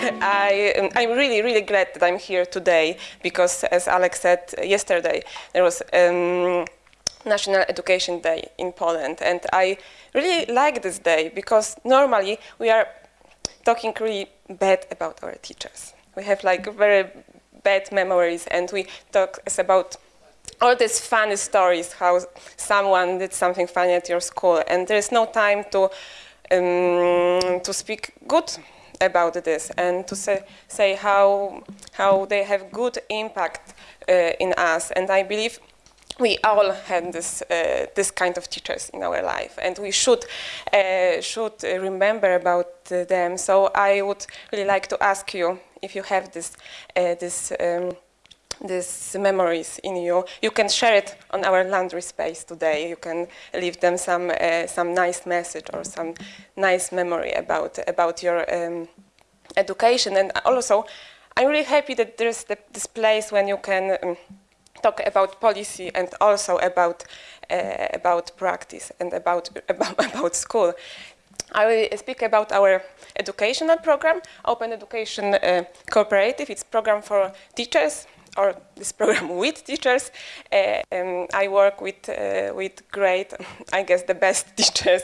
I, um, I'm really, really glad that I'm here today because, as Alex said yesterday, there was um, National Education Day in Poland, and I really like this day because normally we are talking really bad about our teachers. We have like very bad memories, and we talk about all these funny stories, how someone did something funny at your school, and there is no time to um, to speak good about this and to say, say how, how they have good impact uh, in us. And I believe we all have this, uh, this kind of teachers in our life and we should, uh, should remember about them. So I would really like to ask you if you have this, uh, this um, these memories in you. You can share it on our laundry space today. You can leave them some uh, some nice message or some nice memory about about your um, education. And also, I'm really happy that there's the, this place when you can um, talk about policy and also about uh, about practice and about about, about school. I will speak about our educational program, Open Education uh, Cooperative. It's a program for teachers, or this program with teachers. Uh, um, I work with, uh, with great, I guess the best teachers,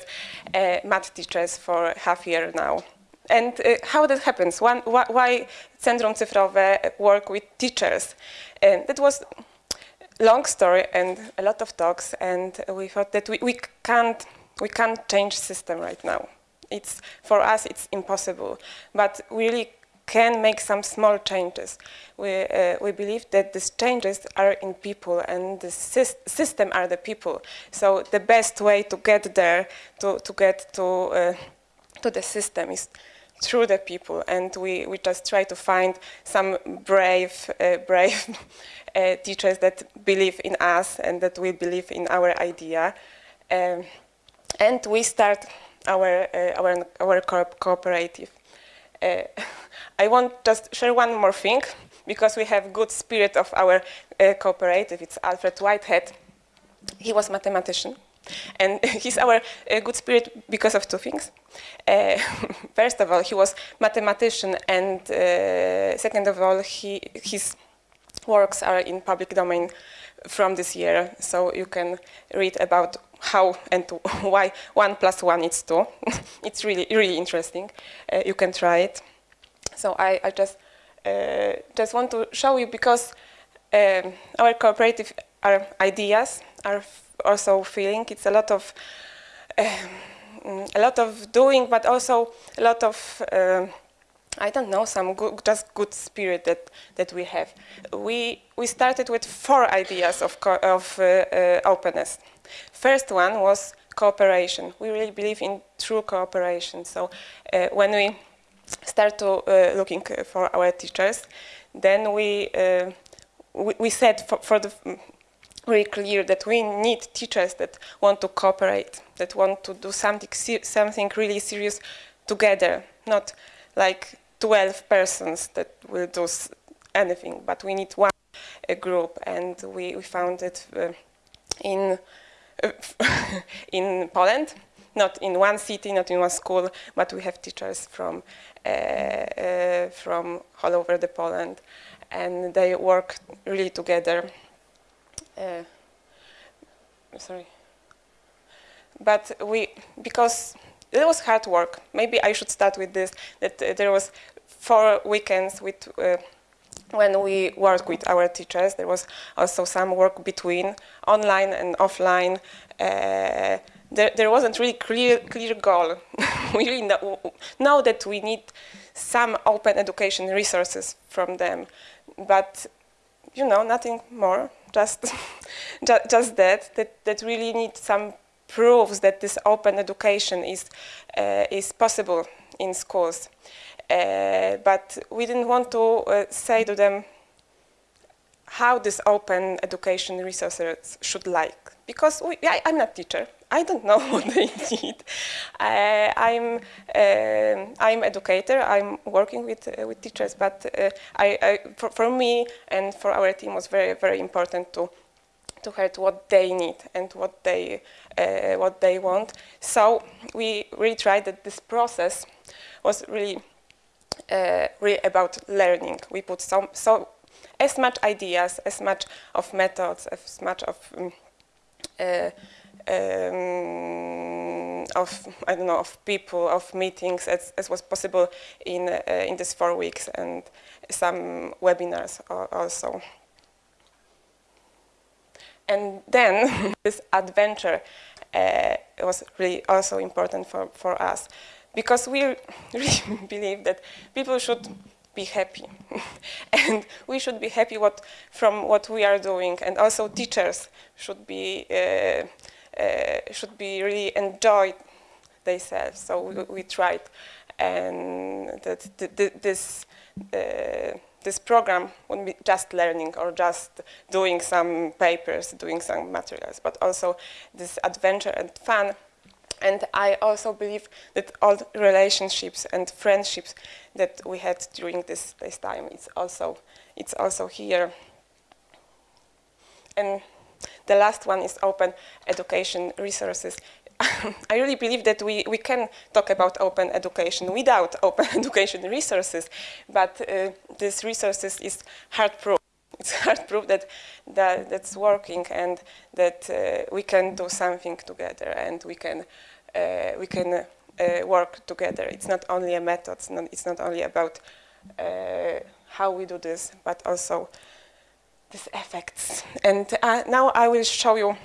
uh, math teachers for half year now. And uh, how that happens, One, wh why Centrum Cyfrowe work with teachers? And that was long story and a lot of talks and we thought that we, we can't we can't change system right now. It's for us it's impossible, but we really can make some small changes. We, uh, we believe that these changes are in people and the system are the people. So the best way to get there, to, to get to, uh, to the system is through the people and we, we just try to find some brave, uh, brave uh, teachers that believe in us and that we believe in our idea. Um, and we start our, uh, our, our co cooperative. Uh, I want just share one more thing, because we have good spirit of our uh, cooperative. It's Alfred Whitehead. He was mathematician. And he's our uh, good spirit because of two things. Uh, first of all, he was mathematician, and uh, second of all, he, his works are in public domain from this year, so you can read about how and why one plus one is two. it's really, really interesting. Uh, you can try it. So I, I just uh, just want to show you because um, our cooperative our ideas are also feeling. It's a lot of um, a lot of doing, but also a lot of uh, I don't know some good, just good spirit that that we have. We we started with four ideas of of uh, uh, openness. First one was cooperation. We really believe in true cooperation. So uh, when we start to uh, looking for our teachers. Then we, uh, we, we, said for, for the very clear that we need teachers that want to cooperate, that want to do something, something really serious together, not like 12 persons that will do anything, but we need one group and we, we found it uh, in, uh, in Poland, not in one city, not in one school, but we have teachers from uh, uh, from all over the Poland, and they work really together. Uh, sorry, but we because it was hard work. Maybe I should start with this. That there was four weekends with when we worked with our teachers, there was also some work between online and offline. Uh, there, there wasn't really clear, clear goal. we really know, know that we need some open education resources from them, but you know, nothing more, just, just, just that, that, that really need some proofs that this open education is, uh, is possible in schools. Uh, but we didn't want to uh, say to them how this open education resources should like. Because we, I, am not teacher, I don't know what they need. Uh, I'm uh, I'm educator. I'm working with uh, with teachers, but uh, I, I for, for, me and for our team was very very important to to hear what they need and what they what they want. So we really tried that this process was really uh, really about learning. We put so, so as much ideas, as much of methods, as much of um, uh, um, of I don't know of people of meetings as, as was possible in uh, in these four weeks and some webinars also. And then this adventure uh, was really also important for, for us because we really believe that people should be happy. And we should be happy what, from what we are doing. And also teachers should be uh, uh, should be really enjoy themselves. So we, we tried. And that th th this uh, this program wouldn't be just learning or just doing some papers, doing some materials, but also this adventure and fun. And I also believe that all relationships and friendships that we had during this, this time, it's also, it's also here. And the last one is open education resources. I really believe that we, we can talk about open education without open education resources, but uh, these resources is hard proof. It's hard proof that, that that's working and that uh, we can do something together and we can, uh, we can uh, work together. It's not only a method, it's not, it's not only about uh, how we do this, but also these effects. And uh, now I will show you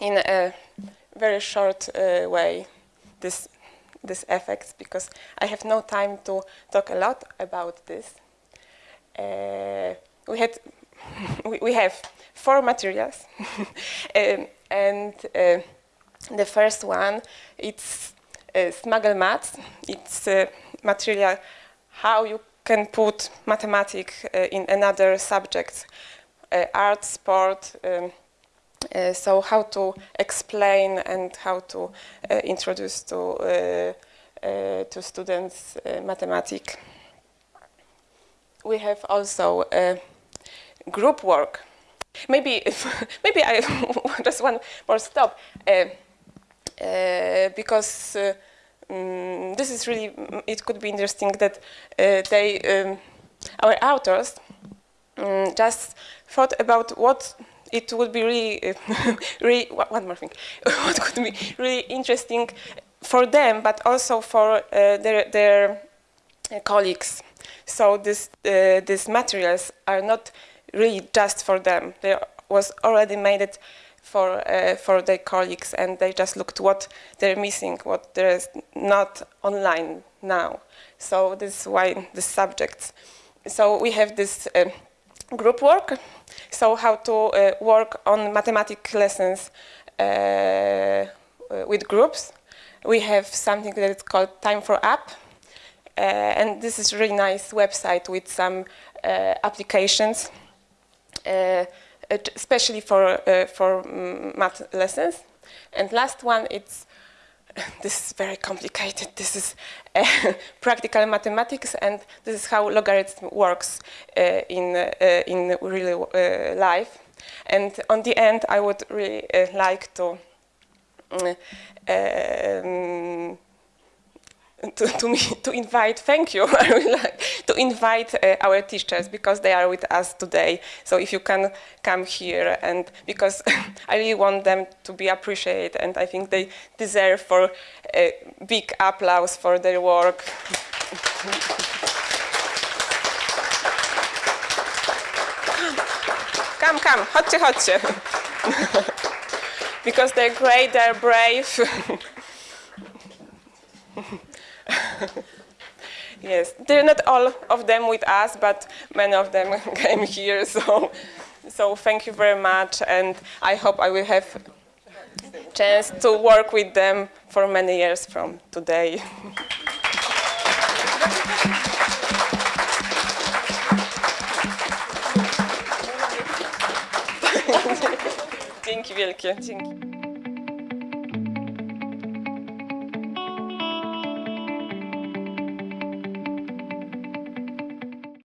in a very short uh, way this this effects because I have no time to talk a lot about this. We had we, we, have four materials um, and uh, the first one it's uh, smuggle maths it's a material how you can put mathematics uh, in another subject uh, art sport um, uh, so how to explain and how to uh, introduce to uh, uh, to students uh, mathematics. We have also group work. Maybe maybe I just one more stop because. Um, this is really, it could be interesting that they, um, our authors um, just thought about what it would be really, really one more thing, what could be really interesting for them, but also for uh, their, their uh, colleagues. So this, uh, these materials are not really just for them. They was already made it for uh, for their colleagues, and they just looked what they're missing, what there is not online now. So this is why the subjects. So we have this uh, group work so how to uh, work on mathematics lessons uh, uh, with groups. We have something that is called Time for App. and this is a really nice website with some applications, especially for, for mm, math lessons. And last one, it's this is very complicated. This is uh, practical mathematics, and this is how logarithm works uh, in uh, in real uh, life. And on the end, I would really uh, like to. Mm, um, to, to, me, to invite, thank you, I would like to invite uh, our teachers because they are with us today. So if you can come here and because I really want them to be appreciated and I think they deserve for a big applause for their work. come, come, chodźcie, chodźcie. because they're great, they're brave. yes, they're not all of them with us, but many of them came here. So, so thank you very much, and I hope I will have chance to work with them for many years from today. Dzięki wielkie. Dzięki.